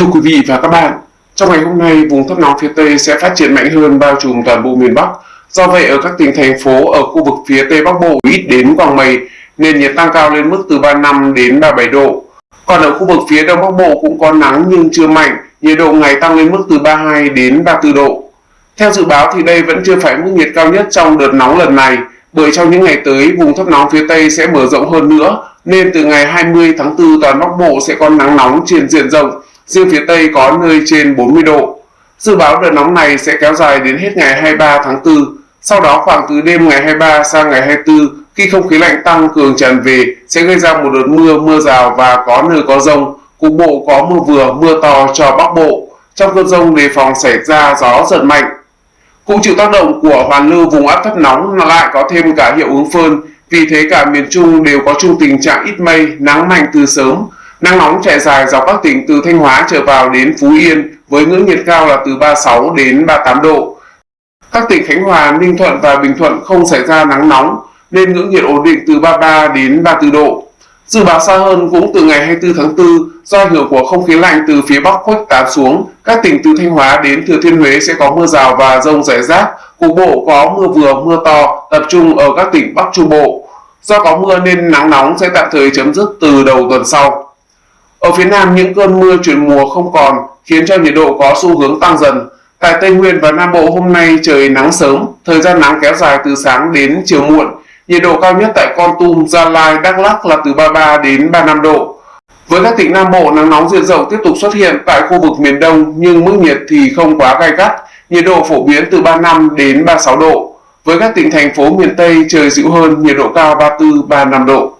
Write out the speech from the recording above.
Thưa quý vị và các bạn, trong ngày hôm nay, vùng thấp nóng phía Tây sẽ phát triển mạnh hơn bao trùm toàn bộ miền Bắc. Do vậy, ở các tỉnh thành phố ở khu vực phía Tây Bắc Bộ ít đến quang mây, nền nhiệt tăng cao lên mức từ 35 đến 37 độ. Còn ở khu vực phía Đông Bắc Bộ cũng có nắng nhưng chưa mạnh, nhiệt độ ngày tăng lên mức từ 32 đến 34 độ. Theo dự báo thì đây vẫn chưa phải mức nhiệt cao nhất trong đợt nóng lần này, bởi trong những ngày tới vùng thấp nóng phía Tây sẽ mở rộng hơn nữa, nên từ ngày 20 tháng 4 toàn Bắc Bộ sẽ có nắng nóng trên diện rộng, riêng phía Tây có nơi trên 40 độ. Dự báo đợt nóng này sẽ kéo dài đến hết ngày 23 tháng 4, sau đó khoảng từ đêm ngày 23 sang ngày 24, khi không khí lạnh tăng cường tràn về sẽ gây ra một đợt mưa, mưa rào và có nơi có rông, cục bộ có mưa vừa, mưa to cho Bắc Bộ. Trong cơn rông đề phòng xảy ra gió giật mạnh. Cũng chịu tác động của hoàn lưu vùng áp thấp nóng lại có thêm cả hiệu ứng phơn, vì thế cả miền Trung đều có chung tình trạng ít mây, nắng mạnh từ sớm. Nắng nóng trải dài dọc các tỉnh từ Thanh Hóa trở vào đến Phú Yên với ngưỡng nhiệt cao là từ 36 đến 38 độ. Các tỉnh Khánh Hòa, Ninh Thuận và Bình Thuận không xảy ra nắng nóng nên ngưỡng nhiệt ổn định từ 33 đến 34 độ. Dự báo xa hơn cũng từ ngày 24 tháng 4 do ảnh hưởng của không khí lạnh từ phía Bắc khuếch tán xuống, các tỉnh từ Thanh Hóa đến Thừa Thiên Huế sẽ có mưa rào và rông rải rác, cục bộ có mưa vừa mưa to tập trung ở các tỉnh Bắc Trung Bộ. Do có mưa nên nắng nóng sẽ tạm thời chấm dứt từ đầu tuần sau. Ở phía Nam những cơn mưa chuyển mùa không còn khiến cho nhiệt độ có xu hướng tăng dần. Tại Tây Nguyên và Nam Bộ hôm nay trời nắng sớm, thời gian nắng kéo dài từ sáng đến chiều muộn. Nhiệt độ cao nhất tại Con Tum, Gia Lai, Đắk Lắk là từ 33 đến 35 độ. Với các tỉnh Nam Bộ, nắng nóng diện rộng tiếp tục xuất hiện tại khu vực miền Đông nhưng mức nhiệt thì không quá gai gắt, nhiệt độ phổ biến từ 35 đến 36 độ. Với các tỉnh thành phố miền Tây trời dịu hơn, nhiệt độ cao 34-35 độ.